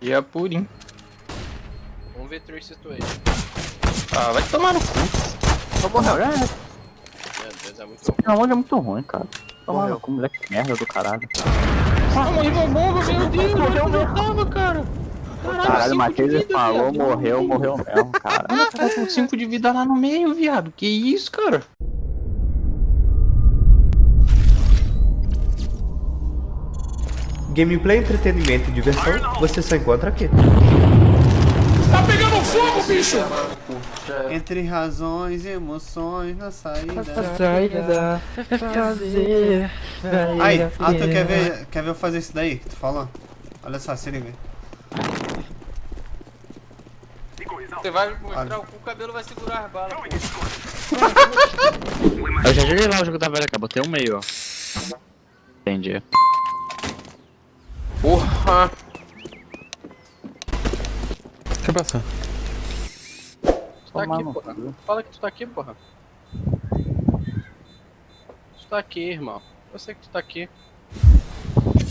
E é purinho. Vamos ver Trace Situation. Ah, vai tomar no cu. Só morreu. É, Meu Deus, é muito ruim. não, é muito ruim, cara. Toma Morreu. no cu, moleque merda do caralho. Ah, morri uma bomba, meu Deus, eu não tava, cara. Caralho, cinco o Matheus falou, viado. morreu, morreu mesmo, cara. Ah, tava com 5 de vida lá no meio, viado. Que isso, cara? Gameplay, entretenimento e diversão, você só encontra aqui. Tá pegando fogo, bicho! Entre razões e emoções na saída. Saída fazer. Aí, Arthur, quer ver, quer ver eu fazer isso daí que tu falou? Olha só, se liga. Você vai mostrar o cu, o cabelo vai segurar as balas. Eu já joguei lá o jogo da velha, cara. Botei um meio, ó. Entendi. Porra! Deixa eu passar. Tu tá Tomar aqui, porra. Fala que tu tá aqui, porra. Tu tá aqui, irmão. Eu sei que tu tá aqui.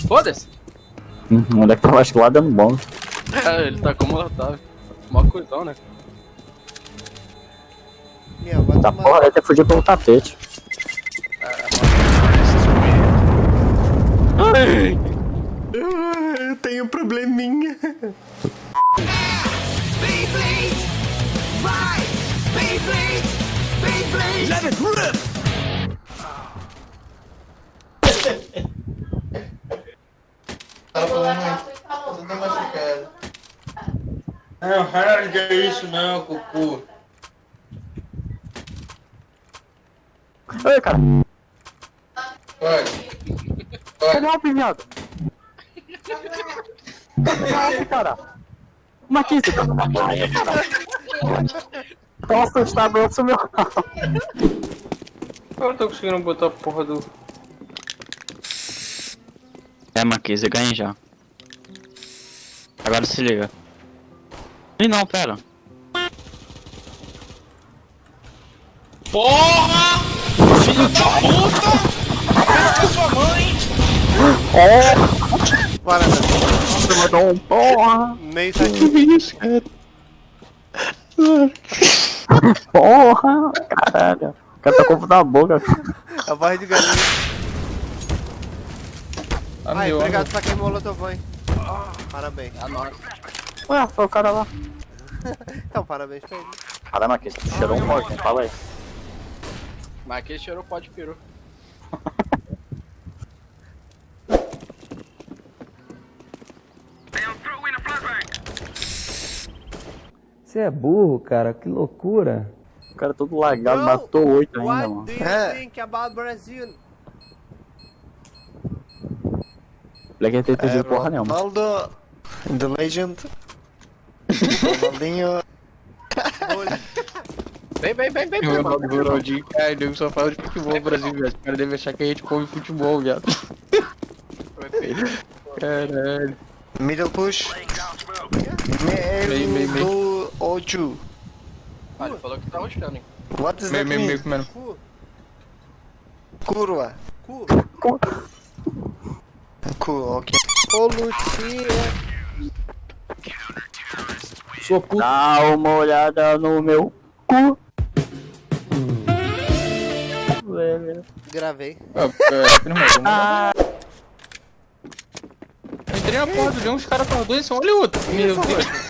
Foda-se! Hum, O moleque tava acho que lá dando bom. É, ele tá como ela tava. Mó cuidão, né? Meu, vai Tá tomar- porra, ele até fugiu pelo tapete. Eu tenho um probleminha. Não, rasga isso não, cucu. Oi, cara. Pode. Cadê o Alpe, viado? Cadê o Alpe, cara? Marquinhos, você tá na praia, cara. Tô assustado, eu sumiu. Eu não tô conseguindo botar a porra do. É, Marquinhos, eu ganhei já. Agora se liga. Ih, não, pera. Porra! Filho da puta! Pega sua mãe! Bora, né? Um porra. Meio aqui. Que isso, cara? Porra, caralho. O cara tá com o na boca. A voz de galinha. Ah, Ai, meu, obrigado pra quem molotov, hein? Parabéns. A nós. Ué, foi o cara lá. Então, parabéns pra ele. Marquinhos, tu cheirou um morto, hein? Fala aí. Mas aquele cheirou pó de peru. Você é burro, cara, que loucura. O cara todo lagado, Bro, matou oito ainda, What mano. do you É. think about Brazil? Moleque tem entendido porra nenhuma. Ronaldo, the legend. Ronaldinho. Vem, vem, vem, vem, vem. Ronaldo, Ronaldinho, cara, nego só fala de futebol no Brasil, viado. Os caras devem achar que a gente come futebol, viado. Caralho. Middle push. Meio, meio, meio. Do Oju. Ah, ele falou que tá roscando, hein? What does Meio, that meio, mean? meio comendo. Cu, Curva. cu. Cool, ok. Ô, Lucia. Sua puta. Dá uma olhada no meu cu. Gravei. Ah. Eu entrei na porta, vi uns caras com dois, olha o outro. Meu Deus.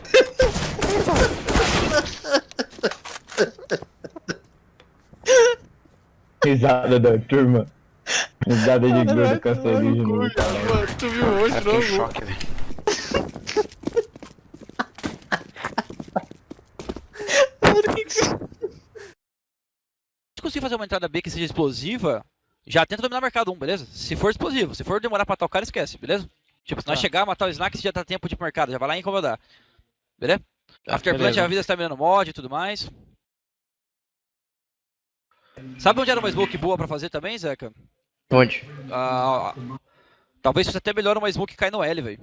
Risada da turma. Risada de gordo cancerígeno. Mano, tu viu hoje, Fiquei em não? choque, velho. Se conseguir fazer uma entrada B que seja explosiva, já tenta dominar o mercado 1, beleza? Se for explosivo, se for demorar pra matar o cara, esquece, beleza? Tipo, se nós Tá. chegar, matar o Snack, já tá tempo de ir pro mercado, já vai lá e incomodar. Beleza? Tá, Afterplant, beleza. a vida está mirando mod e tudo mais. Sabe onde era uma smoke boa pra fazer também, Zeca? Onde? Ah, talvez fosse até melhor uma smoke cair no L, velho.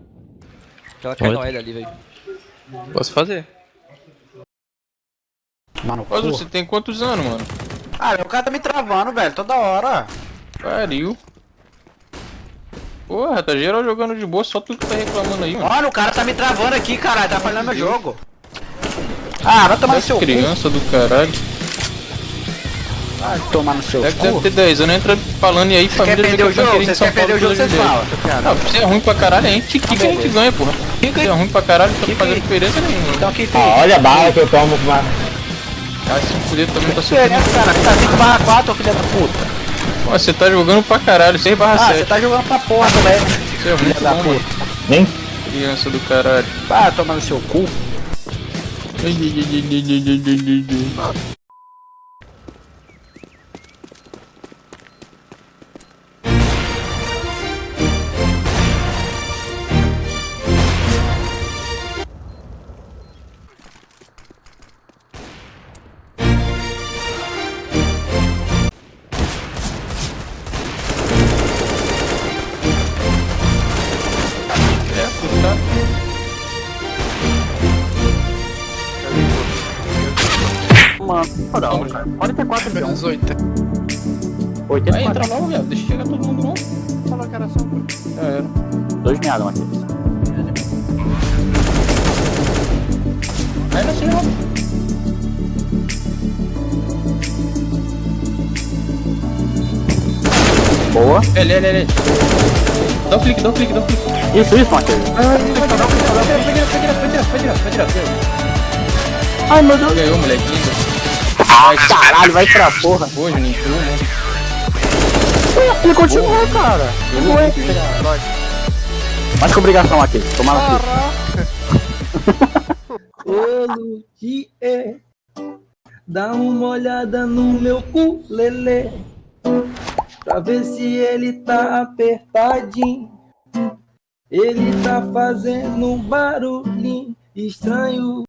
Que ela cai Onde? no L ali, velho. Posso fazer. Mano, Mas você tem quantos anos, mano? Ah, o cara tá me travando, velho, toda hora. Pariu. Porra, tá geral jogando de boa, só tu que tá reclamando aí, mano. Mano, o cara tá me travando aqui, caralho. Tá falhando meu jogo. Ah, vai tomar no seu cu. Criança do caralho. Vai tomar no seu Deve, deve cu. ter 10 anos, entra falando e aí, Quer família perder o jogo? Vocês São querem perder o Paulo jogo, vocês falam. Não, você é ruim pra caralho, a gente que, que a gente ganha, porra. Você é ruim pra caralho, não tá fazendo diferença nenhuma. Então aqui Ah, tem. olha a bala que eu tomo com. Ah, se fuder também tá Você, né, sofrendo. cara? Você tá 5 barra 4, ô filha da puta. Pô, Você tá jogando pra caralho, 6 barra Ah, 7. você tá jogando pra porra também. Você é Filha da não, mano. puta. Nem Criança do caralho. Vai tomar no seu cu. Mano, foda, cara. 44 de 11. 18. 84. Vai entrar logo, viado. Deixa chegar todo mundo não. Falou que era só um. Já era. Dois meados, Matheus. Vai nascer logo. Boa. Ele, ele, ele. Dá um clique, dá um clique, dá um clique. Isso, isso, Matheus. Ai, meu Deus. Ganhou, moleque. lindo. Ai, caralho, vai pra porra. Boa, Juninho. Boa, né? Ele continua, cara. Ué. Mais que obrigação aqui. Tomar aqui. Ô Luquier, dá uma olhada no meu cu, lelê, pra ver se ele tá apertadinho. Ele tá fazendo um barulhinho estranho.